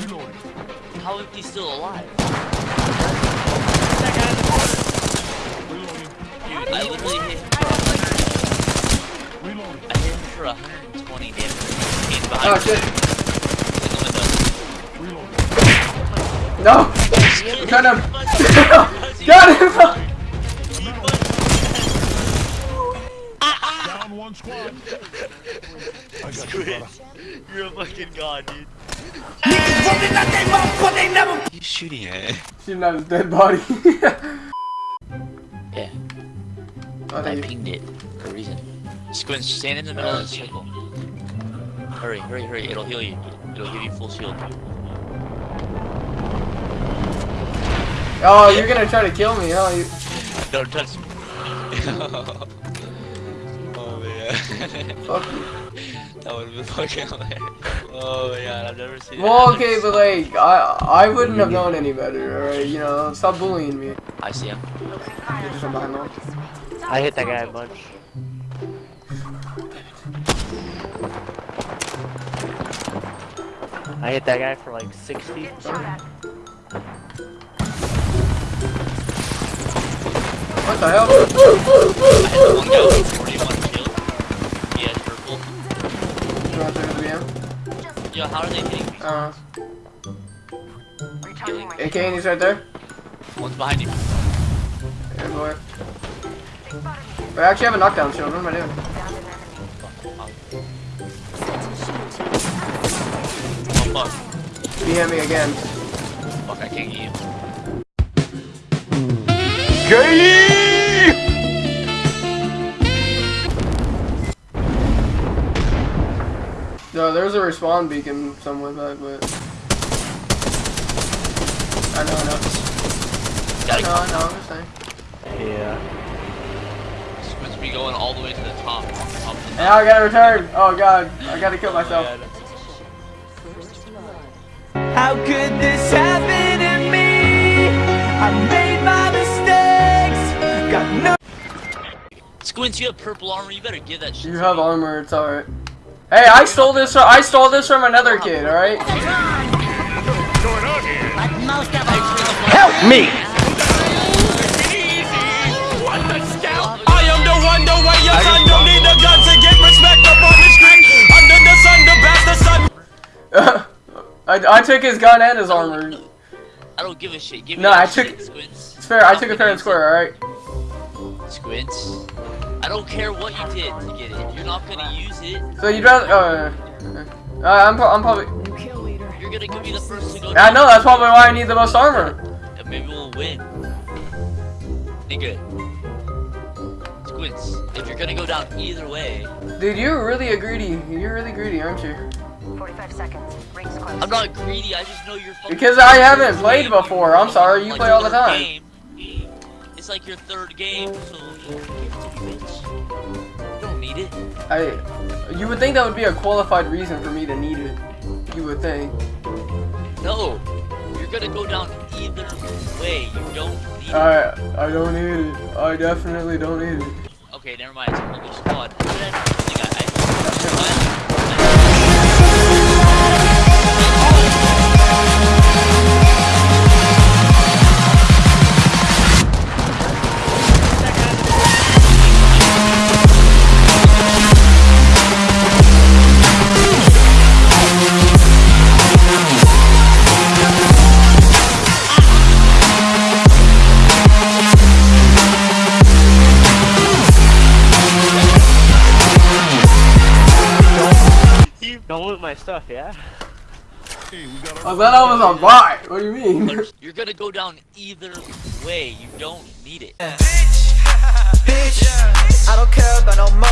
Reloading. How is he still alive? Reloading. Dude, I literally hit him for Reloading. I hit him for 120 damage. He's behind Oh me. shit. In the window. Reloading. No! Got him! Got him! Down one squad. I got you. You're a fucking god, dude. You shooting at? Shooting at his dead body. Yeah, oh, I pinged it for a reason. Squint, stand in the middle of the circle. Hurry, hurry, hurry. It'll heal you. It'll give you full shield. Oh, you're gonna try to kill me, huh? You... Don't touch me. oh. Fuck you. that would have been fucking hilarious. Oh my god, I've never seen Well, that. okay, but like, I I wouldn't have known any better, alright? You know, stop bullying me. I see him. You're just behind them. I hit that guy a bunch. I hit that guy for like 60. What the hell? I had one guy with 41 shield. He has purple. You want to take the VM? Yo, how are they hitting me? Uh, Killing. AK, and he's right there. One's behind you. Here, boy. Wait, I actually have a knockdown shield. What am I doing? Oh fuck. DM me again. Fuck, I can't get you. No, there's a respawn beacon somewhere back, but I know, I know. Gotta No, I know. I'm just saying. Yeah. Squint's be going all the way to the top. Top of the Now I gotta return. Oh god, I gotta kill myself. How could this happen to me? I made my mistakes. Got no. Squints, you have purple armor. You better give that shit. You have armor. It's alright. Hey, I stole this. From, I stole this from another kid. All right. Help me! I am the one, the way your son don't need a gun to get respect up on the street. Under the sun, the bastard sun. I, I took his gun and his armor. I don't give a shit. Give me No, I took- shit, Squints. It's fair. I took it fair and square. All right. Squints. I don't care what you did to get it. You're not gonna use it. So you'd rather? Uh, uh, I'm. pro- I'm probably. You're gonna give me the first to go. I know. That's probably why I need the most armor. And maybe we'll win. Nigga. Squints. If you're gonna go down either way, Dude, you're really a greedy. You're really greedy, aren't you? 45 seconds. Rings close. I'm not greedy. I just know you're. Because I haven't played before. I'm sorry. You Like play all the time. game. It's like your third game, so you give it to me, bitch. You don't need it. I. You would think that would be a qualified reason for me to need it. You would think. No. You're gonna go down either way. You don't need it. I. I don't need it. I definitely don't need it. Okay, never mind. It's a squad. My stuff, yeah? Hey, we got I thought I was a bot. What do you mean? You're gonna go down either way. You don't need it. Bitch, I don't care about no motherfucking